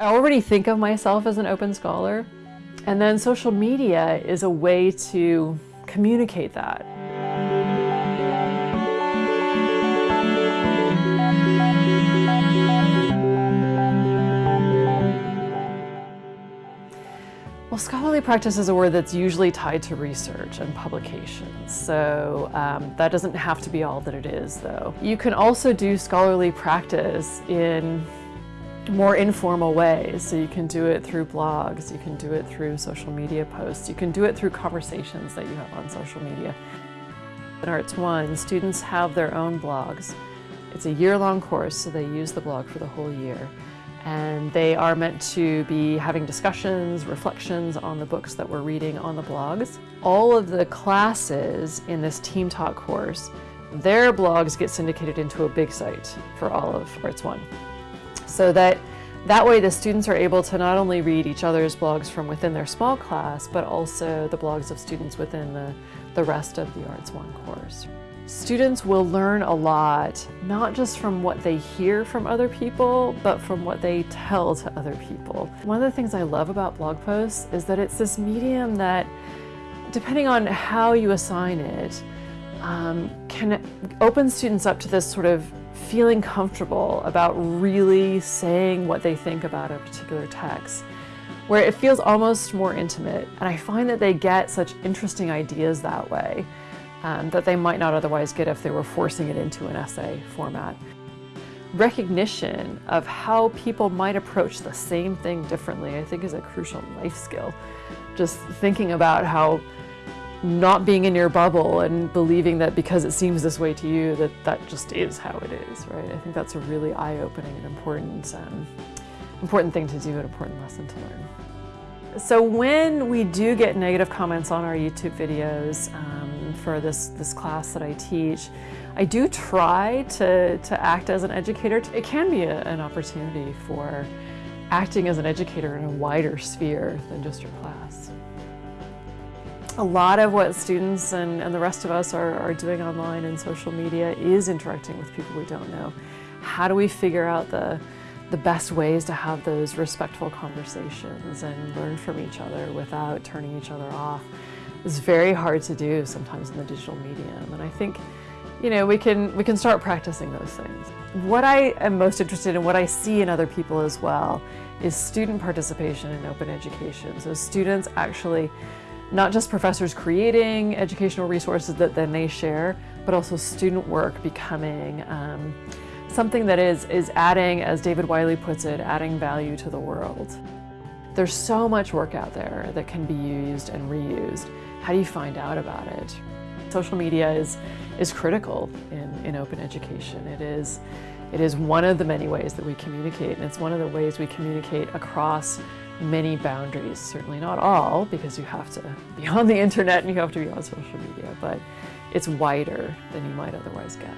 I already think of myself as an open scholar, and then social media is a way to communicate that. Well, scholarly practice is a word that's usually tied to research and publications, so um, that doesn't have to be all that it is, though. You can also do scholarly practice in more informal ways. So you can do it through blogs, you can do it through social media posts, you can do it through conversations that you have on social media. In Arts One, students have their own blogs. It's a year-long course, so they use the blog for the whole year and they are meant to be having discussions, reflections on the books that we're reading on the blogs. All of the classes in this Team Talk course, their blogs get syndicated into a big site for all of Arts One. So that that way the students are able to not only read each other's blogs from within their small class, but also the blogs of students within the, the rest of the Arts One course. Students will learn a lot, not just from what they hear from other people, but from what they tell to other people. One of the things I love about blog posts is that it's this medium that, depending on how you assign it, um, can open students up to this sort of feeling comfortable about really saying what they think about a particular text where it feels almost more intimate. And I find that they get such interesting ideas that way um, that they might not otherwise get if they were forcing it into an essay format. Recognition of how people might approach the same thing differently, I think is a crucial life skill. Just thinking about how not being in your bubble and believing that because it seems this way to you that that just is how it is, right? I think that's a really eye-opening and important, um, important thing to do, an important lesson to learn. So when we do get negative comments on our YouTube videos um, for this, this class that I teach, I do try to, to act as an educator. It can be a, an opportunity for acting as an educator in a wider sphere than just your class. A lot of what students and, and the rest of us are, are doing online and social media is interacting with people we don't know. How do we figure out the the best ways to have those respectful conversations and learn from each other without turning each other off It's very hard to do sometimes in the digital medium. And I think, you know, we can, we can start practicing those things. What I am most interested in, what I see in other people as well, is student participation in open education. So students actually, not just professors creating educational resources that then they share, but also student work becoming um, something that is, is adding, as David Wiley puts it, adding value to the world. There's so much work out there that can be used and reused. How do you find out about it? Social media is, is critical in, in open education. It is, it is one of the many ways that we communicate, and it's one of the ways we communicate across many boundaries. Certainly not all, because you have to be on the internet and you have to be on social media, but it's wider than you might otherwise get.